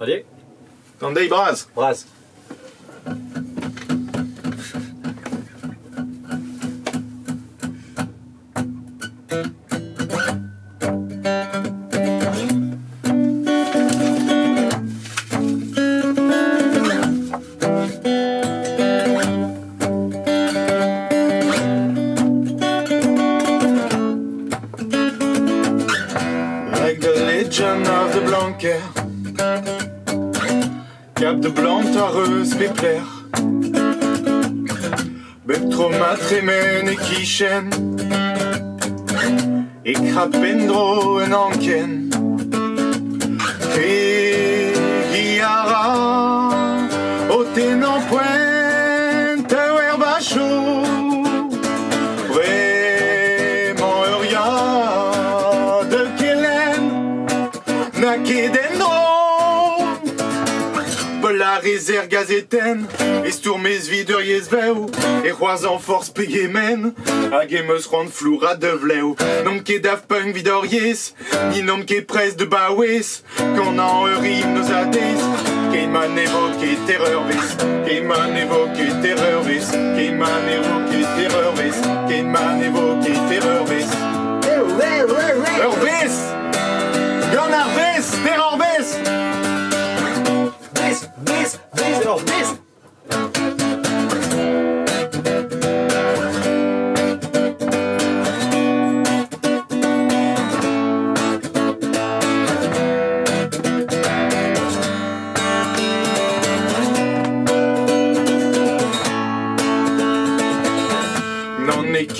Allez, Tandei braz. brasse. Like the legend of the Blanquer. Cap de blanc, tareuse, péplaire. Bektroma, tremen et kichen. Et krapendro en anken. Et guiara. Pointe, bachou. Vraiment euria de Kellen Nakedendro Polariser gazeten Esturmez videriez veu E c'hoaz en force pegemen Hag emeus rand floura de vleu Nom ket Daft Punk Ni nom ket prez de bawez Quand an eurim nos adez Keiman évoqué terreur vis Keiman évoqué terreur vis Keiman terreur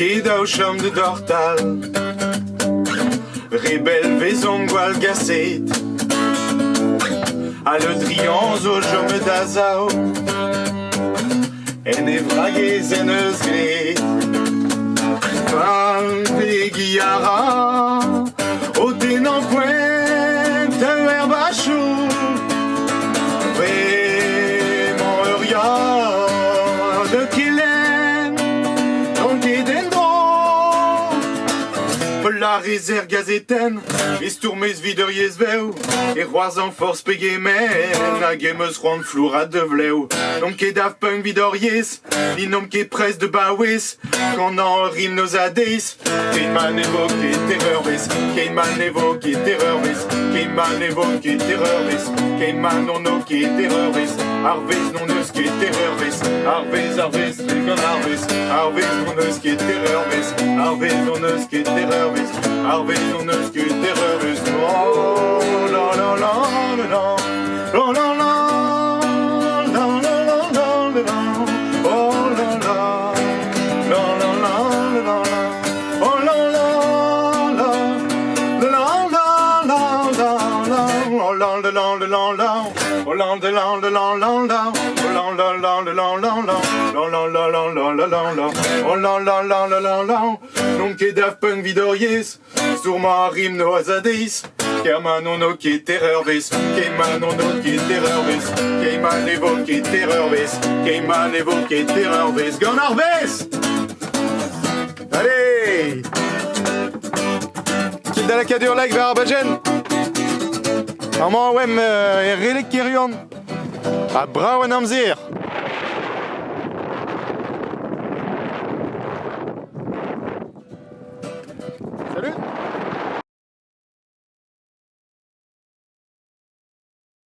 Ket ao chom de dortal. Rebel vezon gwal gaset A le drian zo jome da zao En e vragez en gret Polariser gazeten Esturmez videriez veu E roaz en force pegemen Hag emeus rand floura de vleu Nom ket Daft Punk vidoriez Ni nom ket prez de bawez Quand an rim nos adez Keiman évoqué terreur vis Keiman évoqué terreur vis Keiman évoqué terreur vis Keiman non no ket terreur vis Arvez non eus ket terreur vis Arvez, arvez, legan arvez Arvez non eus ket terreur vis Arvez non eus ket terreur vis Arvez non eus ket terreur vis Oh la la la la la La la la La la la la la la Oh la la La la la la la la Oh la la la La la la la la Oh la la la la la la Oh la la la la la la la Oh la la la la la la la La la la la la la la la Oh la la la la la la Non ket Daft Punk vidoriez Sourma rim no azadis Kerman no ket terreur vis Keiman évoqué terreur vis Keiman évoqué terreur vis Gone Harvest Allez Kit da la Amañ oem e relek kerion a brao an amzer.